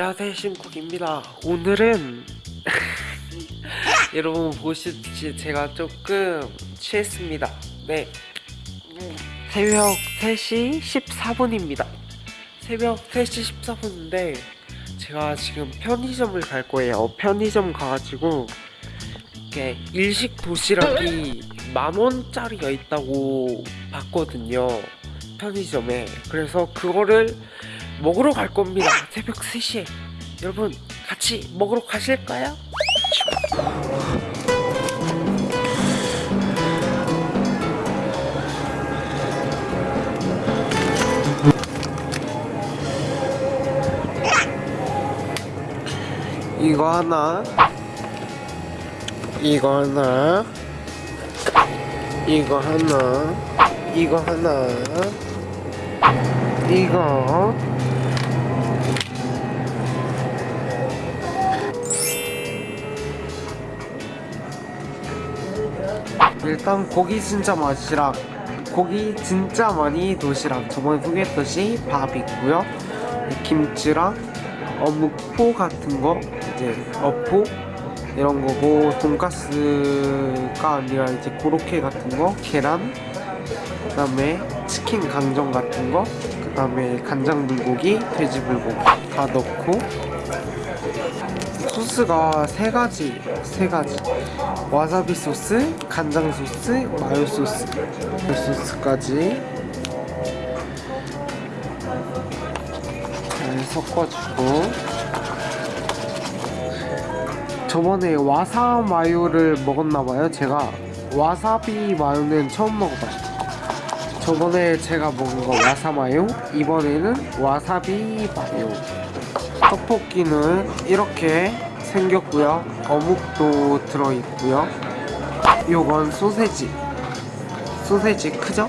안녕하세요 신국입니다. 오늘은 여러분 보시듯이 제가 조금 취했습니다. 네. 새벽 3시 14분입니다. 새벽 3시 14분인데 제가 지금 편의점을 갈 거예요. 편의점 가가지고 이렇게 일식 도시락이 만원짜리가 있다고 봤거든요. 편의점에. 그래서 그거를 먹으러 갈 겁니다. 새벽 3시에. 여러분 같이 먹으러 가실까요? 이거 하나? 이거 하나? 이거 하나? 이거 하나? 이거 일단 고기 진짜 맛이랑 고기 진짜 많이 도시락 저번에 소개했듯이 밥 있고요. 김치랑 어묵포 같은 거 이제 어포 이런 거고 돈가스가 아니라 이제 고로케 같은 거 계란 그 다음에 치킨 강정 같은 거그 다음에 간장 불고기 돼지 불고기 다 넣고 소스가 세 가지 세 가지. 와사비 소스 간장 소스 마요 소스. 그 소스까지. 잘 섞어주고. 저번에 와사 마요를 먹었나봐요 제가. 와사비 마요는 처음 먹어봤어요. 저번에 제가 먹은 거 와사 마요 이번에는 와사비 마요. 떡볶이는 이렇게 생겼고요. 어묵도 들어있고요. 요건 소세지. 소세지 크죠?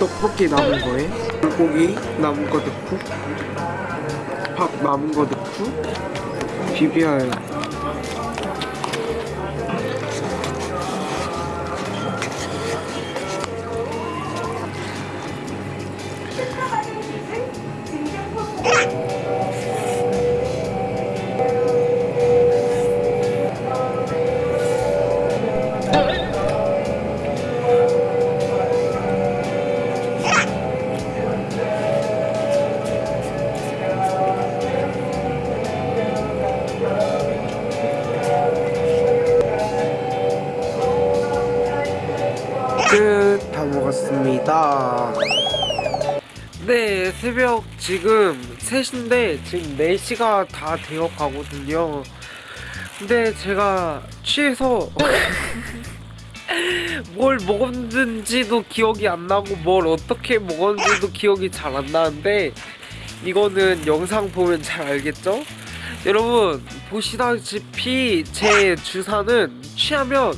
떡볶이 남은 거에? 불고기 남은 거 넣고 밥 남은 거 넣고 비벼요 끝 다 먹었습니다 네 새벽 지금 3시인데 지금 4시가 다 되어 가거든요 근데 제가 취해서 뭘 먹었는지도 기억이 안 나고 뭘 어떻게 먹었는지도 기억이 잘 안 나는데 이거는 영상 보면 잘 알겠죠? 여러분 보시다시피 제 주사는 취하면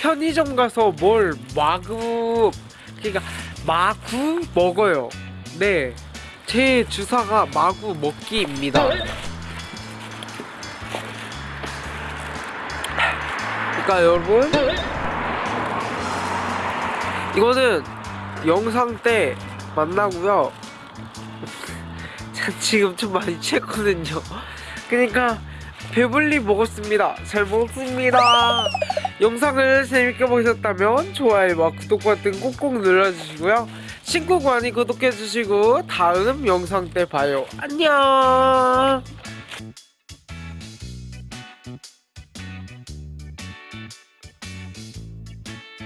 편의점 가서 뭘 마구 그러니까 마구 먹어요. 네, 제 주사가 마구 먹기입니다. 그러니까 여러분 이거는 영상 때 만나고요. 전 지금 좀 많이 취했거든요. 그러니까 배불리 먹었습니다. 잘 먹었습니다. 영상을 재밌게 보셨다면 좋아요와 구독 버튼 꾹꾹 눌러주시고요. 친구 관이 구독해주시고 다음 영상 때 봐요. 안녕.